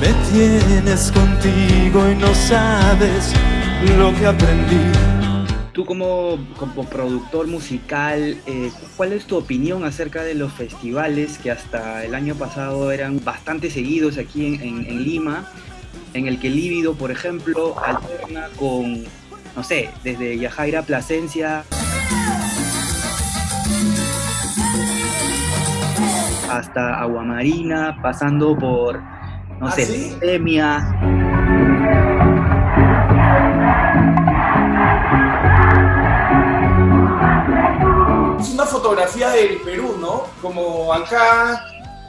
Me tienes contigo y no sabes lo que aprendí. Tú como, como productor musical, eh, ¿cuál es tu opinión acerca de los festivales que hasta el año pasado eran bastante seguidos aquí en, Lima? En el que Líbido, por ejemplo, alterna con, no sé, desde Yajaira Plasencia hasta Aguamarina, pasando por, no ¿Ah, sé, sí? Epidemia. Es una fotografía del Perú, ¿no? Como acá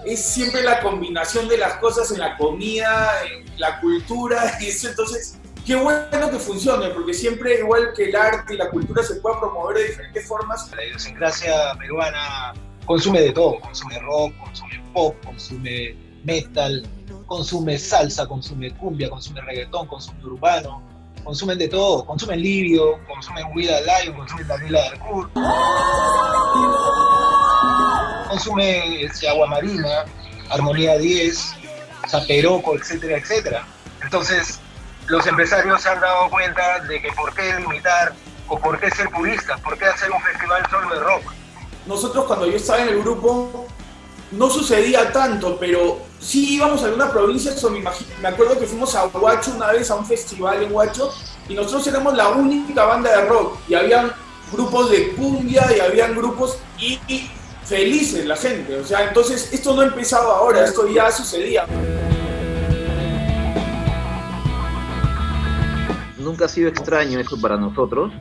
es siempre la combinación de las cosas en la comida, en la cultura, y eso entonces, qué bueno que funcione, porque siempre igual que el arte y la cultura se pueda promover de diferentes formas. La idiosincrasia peruana consume de todo, consume rock, consume pop, consume metal, consume salsa, consume cumbia, consume reggaetón, consume urbano, consumen de todo, consumen Livio, consumen Wida Lion, consumen Daniela Darcourt, consumen este, Agua Marina, Armonía 10, Zaperoco, etcétera, etcétera. Entonces, los empresarios se han dado cuenta de que por qué limitar o por qué ser puristas, por qué hacer un festival solo de rock. Nosotros cuando yo estaba en el grupo no sucedía tanto, pero sí íbamos a algunas provincias, o me, me acuerdo que fuimos a Huacho una vez a un festival en Huacho y nosotros éramos la única banda de rock y habían grupos de cumbia y habían grupos y, y felices la gente, o sea, entonces esto no ha empezado ahora, esto ya sucedía. Nunca ha sido extraño eso para nosotros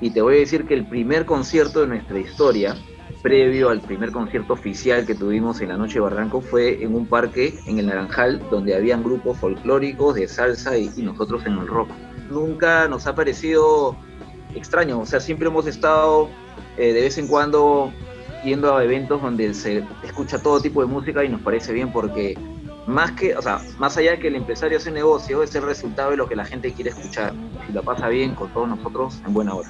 y te voy a decir que el primer concierto de nuestra historia, previo al primer concierto oficial que tuvimos en la Noche de Barranco, fue en un parque en el Naranjal donde habían grupos folclóricos de salsa y, nosotros en el rock. Nunca nos ha parecido extraño, o sea, siempre hemos estado eh, de vez en cuando yendo a eventos donde se escucha todo tipo de música y nos parece bien porque más que, o sea, más allá de que el empresario hace negocio, es el resultado de lo que la gente quiere escuchar. Si la pasa bien con todos nosotros, en buena hora.